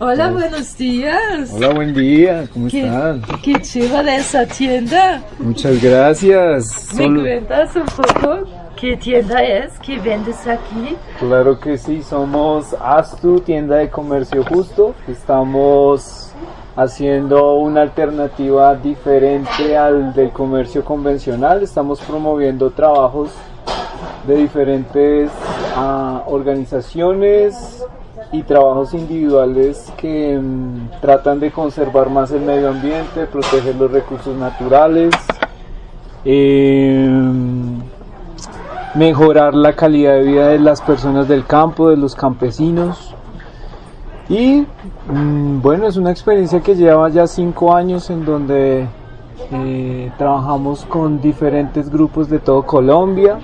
Hola, buenos días. Hola, buen día, ¿cómo ¿Qué, están? qué chévere esa tienda. Muchas gracias. ¿Me Solo- cuentas un poco qué tienda es? ¿Qué vendes aquí? Claro que sí, somos Astu, tienda de comercio justo. Estamos haciendo una alternativa diferente al del comercio convencional. Estamos promoviendo trabajos de diferentes ah, organizaciones y trabajos individuales que mm, tratan de conservar más el medio ambiente, proteger los recursos naturales, em, mejorar la calidad de vida de las personas del campo, de los campesinos. Y mm, bueno, es una experiencia que lleva ya cinco años en donde eh, trabajamos con diferentes grupos de todo Colombia.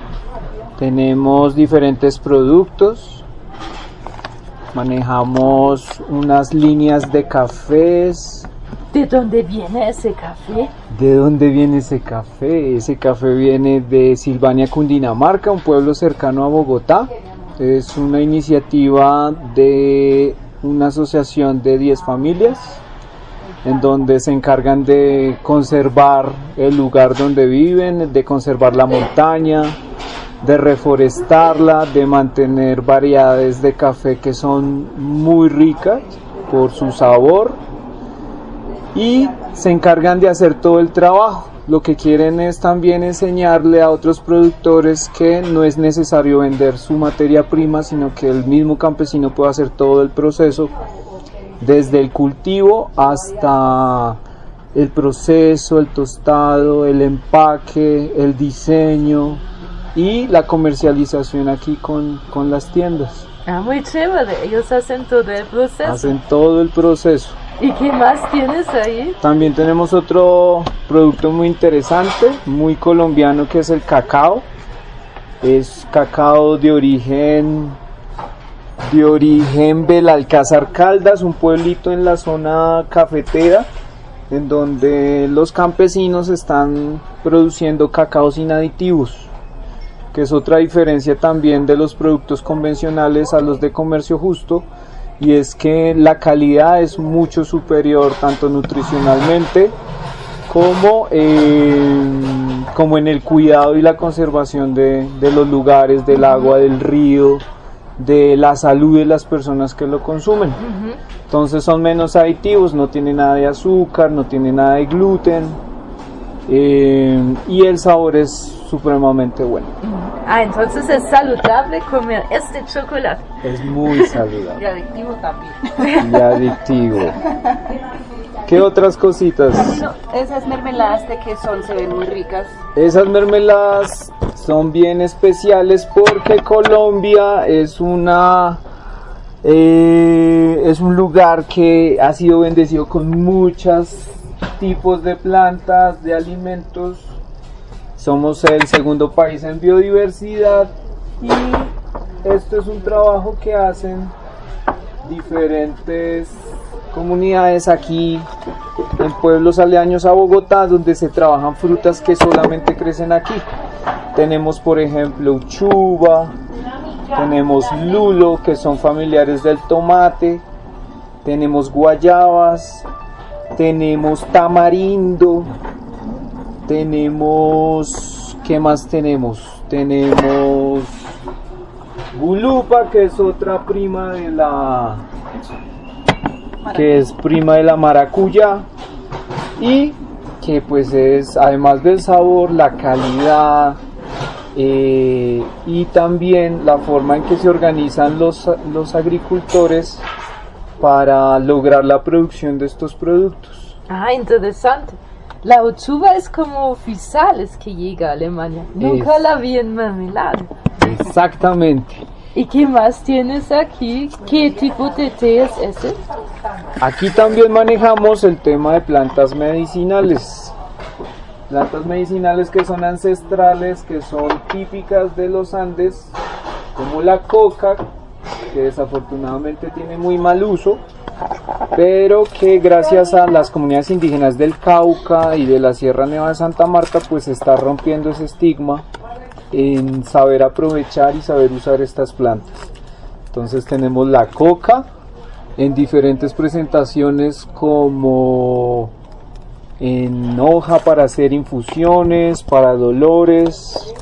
Tenemos diferentes productos. Manejamos unas líneas de cafés. ¿De dónde viene ese café? ¿De dónde viene ese café? Ese café viene de Silvania, Cundinamarca, un pueblo cercano a Bogotá. Es una iniciativa de una asociación de 10 familias en donde se encargan de conservar el lugar donde viven, de conservar la montaña, de reforestarla, de mantener variedades de café que son muy ricas por su sabor y se encargan de hacer todo el trabajo. Lo que quieren es también enseñarle a otros productores que no es necesario vender su materia prima, sino que el mismo campesino puede hacer todo el proceso desde el cultivo hasta el proceso, el tostado, el empaque, el diseño y la comercialización aquí con, con las tiendas. Ah, muy chévere. Ellos hacen todo el proceso. Hacen todo el proceso. ¿Y qué más tienes ahí? También tenemos otro producto muy interesante, muy colombiano, que es el cacao. Es cacao de origen de origen Belalcázar Caldas, un pueblito en la zona cafetera, en donde los campesinos están produciendo cacao sin aditivos, que es otra diferencia también de los productos convencionales a los de comercio justo, y es que la calidad es mucho superior tanto nutricionalmente como, en- como en el cuidado y la conservación de, de los lugares, del agua, del río, de la salud de las personas que lo consumen. Entonces son menos aditivos, no tiene nada de azúcar, no tiene nada de gluten eh, y el sabor es supremamente bueno. Ah, entonces es saludable comer este chocolate. Es muy saludable. Y adictivo también. y adictivo. ¿Qué otras cositas? No, esas mermeladas de que son, se ven muy ricas. Esas mermeladas son bien especiales porque Colombia es una eh, es un lugar que ha sido bendecido con muchos tipos de plantas, de alimentos. Somos el segundo país en biodiversidad y esto es un trabajo que hacen diferentes comunidades aquí en pueblos aledaños a Bogotá donde se trabajan frutas que solamente crecen aquí. Tenemos por ejemplo uchuva, tenemos lulo que son familiares del tomate, tenemos guayabas, tenemos tamarindo, tenemos ¿qué más tenemos? Tenemos gulupa que es otra prima de la que es prima de la maracuyá y que pues es además del sabor la calidad eh, y también la forma en que se organizan los, los agricultores para lograr la producción de estos productos. Ah, interesante. La uchuva es como oficiales que llega a Alemania. Nunca Es- la vi en mermelada. Exactamente. ¿Y qué más tienes aquí? ¿Qué tipo de té es ese? Aquí también manejamos el tema de plantas medicinales. Plantas medicinales que son ancestrales, que son típicas de los Andes, como la coca, que desafortunadamente tiene muy mal uso, pero que gracias a las comunidades indígenas del Cauca y de la Sierra Nevada de Santa Marta, pues está rompiendo ese estigma en saber aprovechar y saber usar estas plantas. Entonces tenemos la coca, en diferentes presentaciones como en hoja para hacer infusiones, para dolores,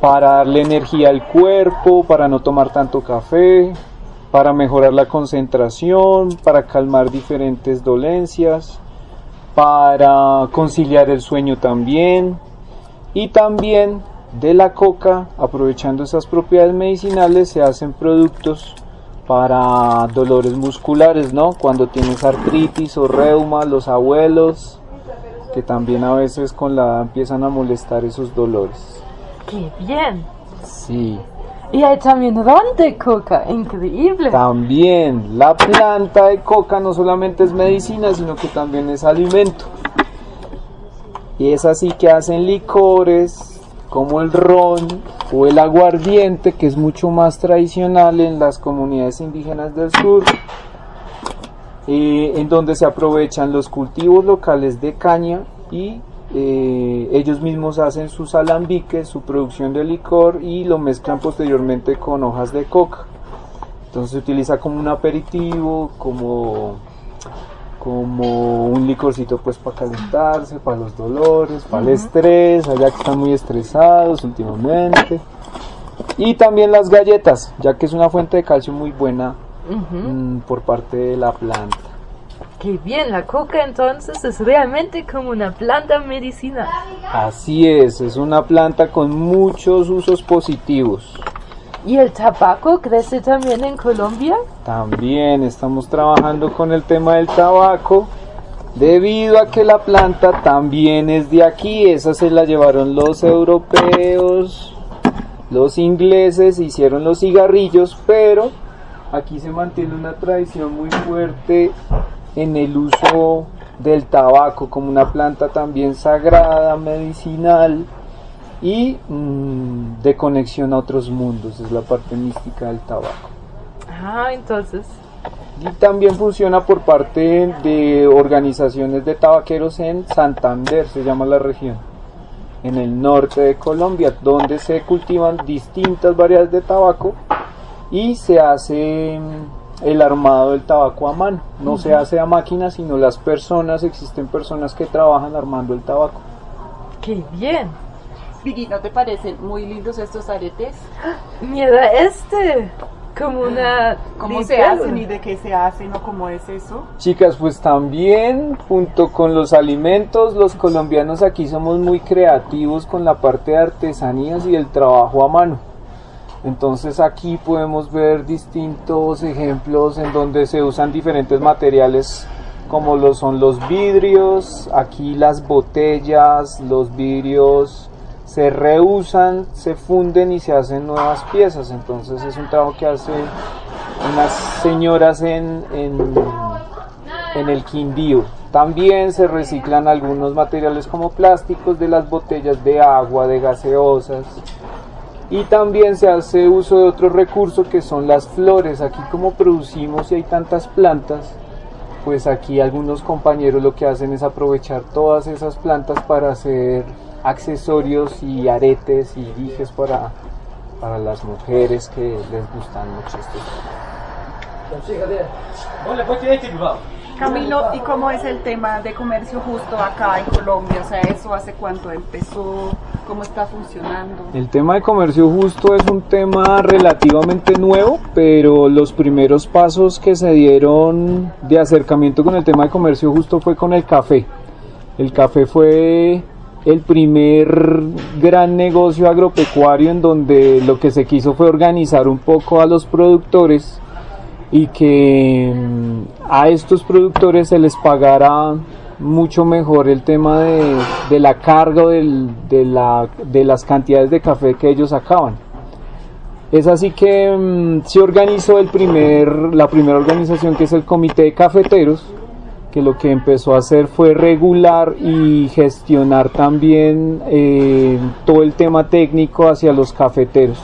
para darle energía al cuerpo, para no tomar tanto café, para mejorar la concentración, para calmar diferentes dolencias, para conciliar el sueño también y también de la coca, aprovechando esas propiedades medicinales, se hacen productos para dolores musculares, ¿no? Cuando tienes artritis o reuma, los abuelos, que también a veces con la edad empiezan a molestar esos dolores. ¡Qué bien! Sí. Y hay también ron de coca, increíble. También la planta de coca no solamente es medicina, sino que también es alimento. Y es así que hacen licores como el ron o el aguardiente, que es mucho más tradicional en las comunidades indígenas del sur, eh, en donde se aprovechan los cultivos locales de caña y eh, ellos mismos hacen sus alambiques, su producción de licor y lo mezclan posteriormente con hojas de coca. Entonces se utiliza como un aperitivo, como, como un licorcito pues para calentarse, para los dolores, para el estrés, allá que están muy estresados últimamente. Y también las galletas, ya que es una fuente de calcio muy buena mm, por parte de la planta. ¡Qué bien! La coca entonces es realmente como una planta medicinal. Así es, es una planta con muchos usos positivos. ¿Y el tabaco crece también en Colombia? También estamos trabajando con el tema del tabaco debido a que la planta también es de aquí. Esa se la llevaron los europeos, los ingleses, hicieron los cigarrillos, pero aquí se mantiene una tradición muy fuerte en el uso del tabaco como una planta también sagrada, medicinal y mm, de conexión a otros mundos. Es la parte mística del tabaco. Ah, entonces. Y también funciona por parte de organizaciones de tabaqueros en Santander, se llama la región, en el norte de Colombia, donde se cultivan distintas variedades de tabaco y se hace el armado del tabaco a mano. No se hace a máquina, sino las personas, existen personas que trabajan armando el tabaco. ¡Qué bien! Vicky, ¿no te parecen muy lindos estos aretes? Mira este, como una... ¿Cómo se hacen y de qué se hacen o cómo es eso? Chicas, pues también junto con los alimentos, los colombianos aquí somos muy creativos con la parte de artesanías y el trabajo a mano. Entonces aquí podemos ver distintos ejemplos en donde se usan diferentes materiales como son los vidrios, aquí las botellas, los vidrios se reusan, se funden y se hacen nuevas piezas. Entonces es un trabajo que hacen unas señoras en, en el Quindío. También se reciclan algunos materiales como plásticos de las botellas de agua, de gaseosas. Y también se hace uso de otro recurso que son las flores. Aquí como producimos y hay tantas plantas, pues aquí algunos compañeros lo que hacen es aprovechar todas esas plantas para hacer accesorios y aretes y dijes para, para las mujeres que les gustan mucho estos. Camilo, ¿y cómo es el tema de comercio justo acá en Colombia? O sea, ¿eso hace cuánto empezó? ¿Cómo está funcionando? El tema de comercio justo es un tema relativamente nuevo, pero los primeros pasos que se dieron de acercamiento con el tema de comercio justo fue con el café. El café fue el primer gran negocio agropecuario en donde lo que se quiso fue organizar un poco a los productores y que mm, a estos productores se les pagara mucho mejor el tema de, de la carga del- de, la- de las cantidades de café que ellos sacaban. Es así que mm, se organizó el primer, la primera organización que es el Comité de Cafeteros, que lo que empezó a hacer fue regular y gestionar también eh, todo el tema técnico hacia los cafeteros.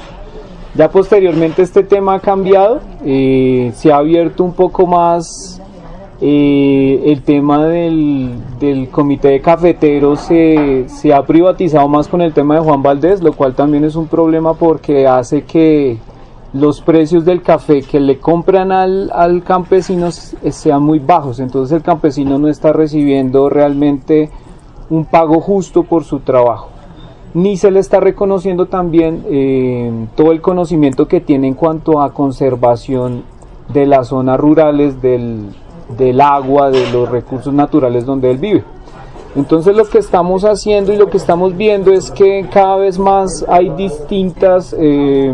Ya posteriormente este tema ha cambiado, eh, se ha abierto un poco más eh, el tema del, del comité de cafeteros, se, se ha privatizado más con el tema de Juan Valdés, lo cual también es un problema porque hace que los precios del café que le compran al, al campesino sean muy bajos. Entonces el campesino no está recibiendo realmente un pago justo por su trabajo. Ni se le está reconociendo también eh, todo el conocimiento que tiene en cuanto a conservación de las zonas rurales, del, del agua, de los recursos naturales donde él vive. Entonces lo que estamos haciendo y lo que estamos viendo es que cada vez más hay distintas eh,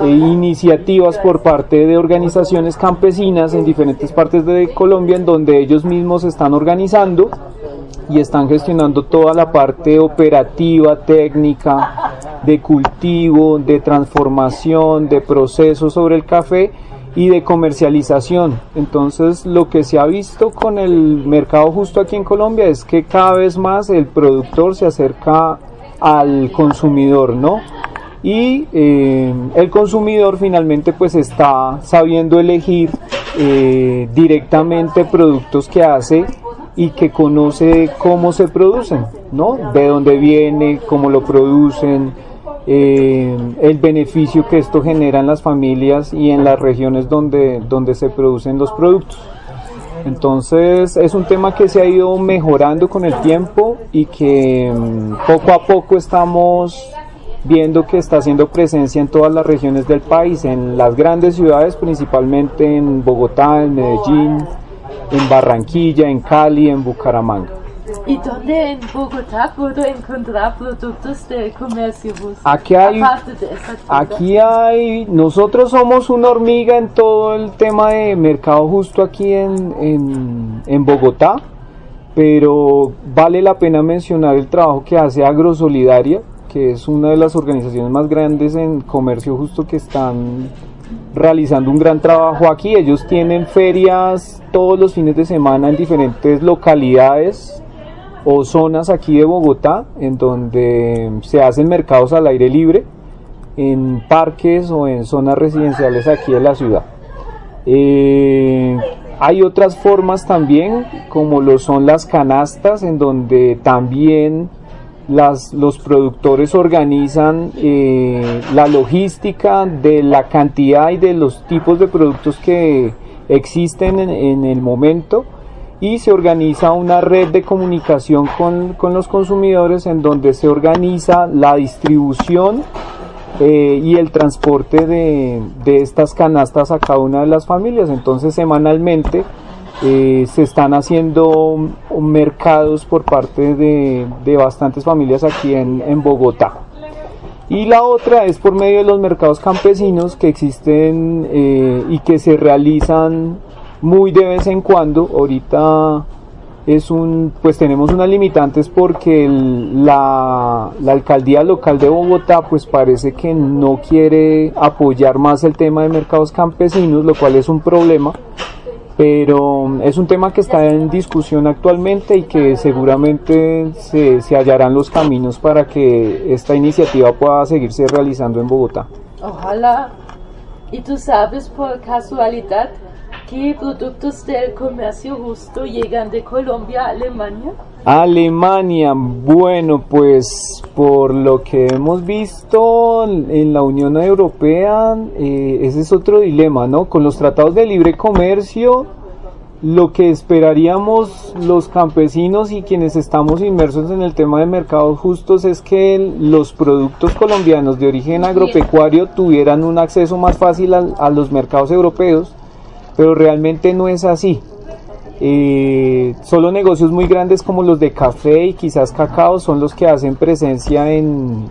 e iniciativas por parte de organizaciones campesinas en diferentes partes de Colombia en donde ellos mismos están organizando y están gestionando toda la parte operativa, técnica, de cultivo, de transformación, de proceso sobre el café y de comercialización. Entonces lo que se ha visto con el mercado justo aquí en Colombia es que cada vez más el productor se acerca al consumidor, ¿no? y eh, el consumidor finalmente pues está sabiendo elegir eh, directamente productos que hace y que conoce cómo se producen, ¿no? De dónde viene, cómo lo producen, eh, el beneficio que esto genera en las familias y en las regiones donde, donde se producen los productos. Entonces es un tema que se ha ido mejorando con el tiempo y que mm, poco a poco estamos viendo que está haciendo presencia en todas las regiones del país, en las grandes ciudades, principalmente en Bogotá, en Medellín, en Barranquilla, en Cali, en Bucaramanga. ¿Y dónde en Bogotá puedo encontrar productos de comercio justo? Aquí hay, aquí hay, nosotros somos una hormiga en todo el tema de mercado justo aquí en, en, en Bogotá, pero vale la pena mencionar el trabajo que hace Agrosolidaria, que es una de las organizaciones más grandes en comercio justo que están realizando un gran trabajo aquí. Ellos tienen ferias todos los fines de semana en diferentes localidades o zonas aquí de Bogotá, en donde se hacen mercados al aire libre, en parques o en zonas residenciales aquí de la ciudad. Eh, hay otras formas también, como lo son las canastas, en donde también las, los productores organizan eh, la logística de la cantidad y de los tipos de productos que existen en, el momento y se organiza una red de comunicación con, con los consumidores en donde se organiza la distribución eh, y el transporte de, de estas canastas a cada una de las familias. Entonces semanalmente eh, se están haciendo mercados por parte de, bastantes familias aquí en, Bogotá. Y la otra es por medio de los mercados campesinos que existen eh, y que se realizan muy de vez en cuando. Ahorita es un, pues tenemos unas limitantes porque la, la, alcaldía local de Bogotá pues parece que no quiere apoyar más el tema de mercados campesinos, lo cual es un problema pero es un tema que está en discusión actualmente y que seguramente se, se, hallarán los caminos para que esta iniciativa pueda seguirse realizando en Bogotá. Ojalá. ¿Y tú sabes por casualidad qué productos del comercio justo llegan de Colombia a Alemania? Alemania, bueno, pues por lo que hemos visto en la Unión Europea, eh, ese es otro dilema, ¿no? Con los tratados de libre comercio, lo que esperaríamos los campesinos y quienes estamos inmersos en el tema de mercados justos es que los productos colombianos de origen agropecuario tuvieran un acceso más fácil a los mercados europeos, pero realmente no es así. Eh, solo negocios muy grandes como los de café y quizás cacao son los que hacen presencia en,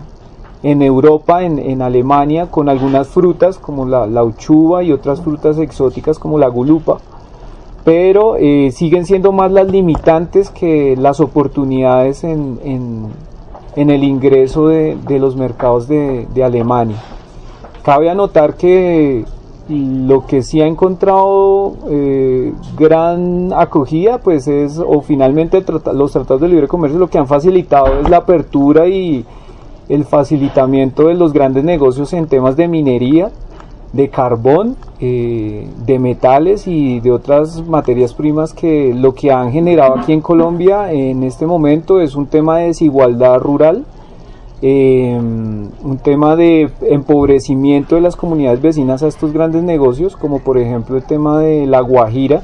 en Europa, en, en, Alemania, con algunas frutas como la, la, uchuva y otras frutas exóticas como la gulupa. Pero eh, siguen siendo más las limitantes que las oportunidades en, en, en el ingreso de, de los mercados de, de Alemania. Cabe anotar que lo que sí ha encontrado eh, gran acogida pues es o finalmente los tratados de libre comercio lo que han facilitado es la apertura y el facilitamiento de los grandes negocios en temas de minería de carbón eh, de metales y de otras materias primas que lo que han generado aquí en Colombia en este momento es un tema de desigualdad rural eh, un tema de empobrecimiento de las comunidades vecinas a estos grandes negocios, como por ejemplo el tema de La Guajira,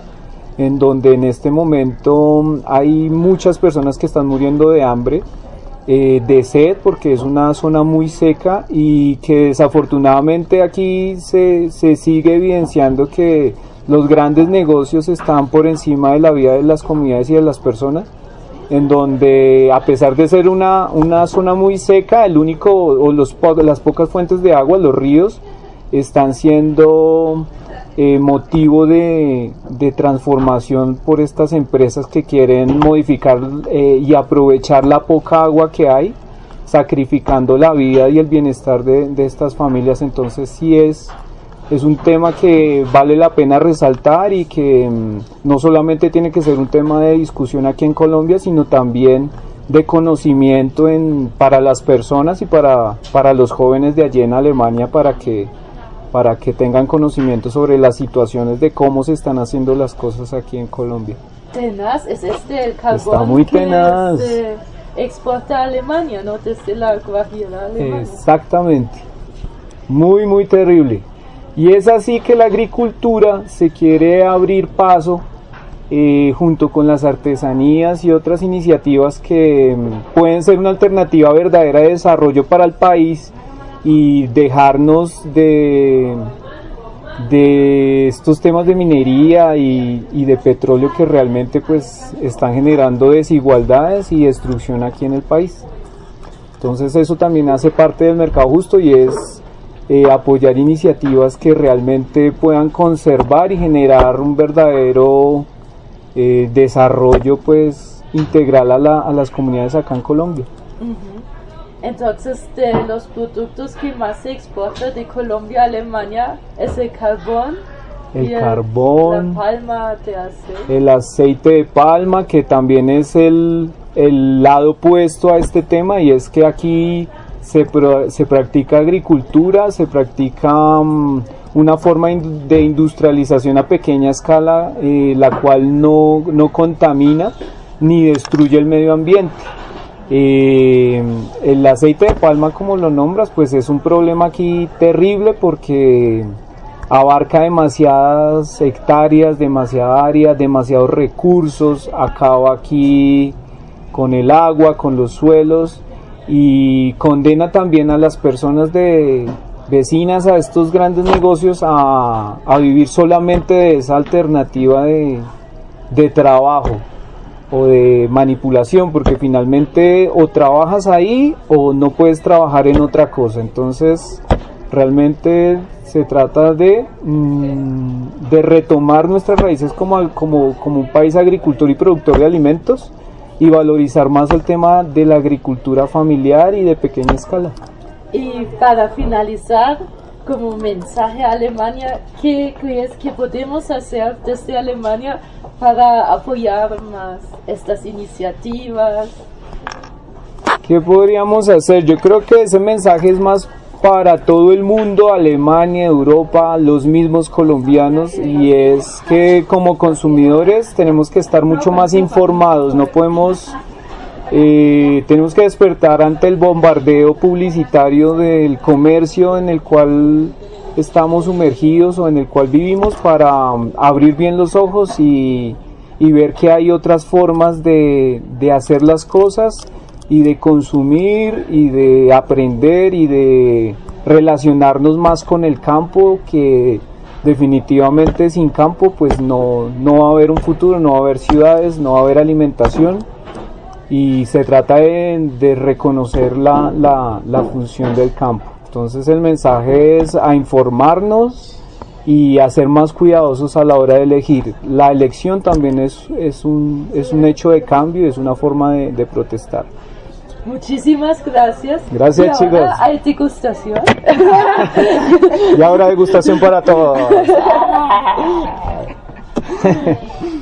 en donde en este momento hay muchas personas que están muriendo de hambre, eh, de sed, porque es una zona muy seca y que desafortunadamente aquí se, se sigue evidenciando que los grandes negocios están por encima de la vida de las comunidades y de las personas en donde a pesar de ser una, una zona muy seca, el único o las pocas fuentes de agua, los ríos, están siendo eh, motivo de, de, transformación por estas empresas que quieren modificar eh, y aprovechar la poca agua que hay, sacrificando la vida y el bienestar de, de estas familias. Entonces sí es es un tema que vale la pena resaltar y que mm, no solamente tiene que ser un tema de discusión aquí en Colombia, sino también de conocimiento en, para las personas y para, para los jóvenes de allí en Alemania para que, para que tengan conocimiento sobre las situaciones de cómo se están haciendo las cosas aquí en Colombia. Tenaz es este el carbón Está muy tenaz. que se exporta a Alemania, ¿no? Desde la Guajira Alemania. Exactamente. Muy, muy terrible. Y es así que la agricultura se quiere abrir paso eh, junto con las artesanías y otras iniciativas que mm, pueden ser una alternativa verdadera de desarrollo para el país y dejarnos de, de estos temas de minería y, y, de petróleo que realmente pues están generando desigualdades y destrucción aquí en el país. Entonces eso también hace parte del mercado justo y es eh, apoyar iniciativas que realmente puedan conservar y generar un verdadero eh, desarrollo pues integral a, la, a, las comunidades acá en Colombia. Uh -huh. Entonces, de los productos que más se exporta de Colombia a Alemania es el carbón. El carbón, la palma de aceite. el aceite de palma, que también es el, el lado opuesto a este tema, y es que aquí se, se practica agricultura, se practica um, una forma de industrialización a pequeña escala, eh, la cual no, no, contamina ni destruye el medio ambiente. Eh, el aceite de palma, como lo nombras, pues es un problema aquí terrible porque abarca demasiadas hectáreas, demasiada área, demasiados recursos, acaba aquí con el agua, con los suelos y condena también a las personas de vecinas a estos grandes negocios a, a vivir solamente de esa alternativa de, de trabajo o de manipulación porque finalmente o trabajas ahí o no puedes trabajar en otra cosa. Entonces realmente se trata de, mmm, de retomar nuestras raíces como, como, como un país agricultor y productor de alimentos y valorizar más el tema de la agricultura familiar y de pequeña escala. Y para finalizar, como mensaje a Alemania, ¿qué crees que podemos hacer desde Alemania para apoyar más estas iniciativas? ¿Qué podríamos hacer? Yo creo que ese mensaje es más para todo el mundo, Alemania, Europa, los mismos colombianos, y es que como consumidores tenemos que estar mucho más informados, no podemos, eh, tenemos que despertar ante el bombardeo publicitario del comercio en el cual estamos sumergidos o en el cual vivimos para um, abrir bien los ojos y, ver que hay otras formas de hacer las cosas y de consumir y de aprender y de relacionarnos más con el campo que definitivamente sin campo pues no, no va a haber un futuro, no va a haber ciudades, no va a haber alimentación y se trata de, reconocer la, la, función del campo. Entonces el mensaje es a informarnos y a ser más cuidadosos a la hora de elegir. La elección también es, es, un, es un hecho de cambio, es una forma de protestar. Muchísimas gracias. Gracias, y ahora chicos. Hay degustación. Y ahora degustación para todos.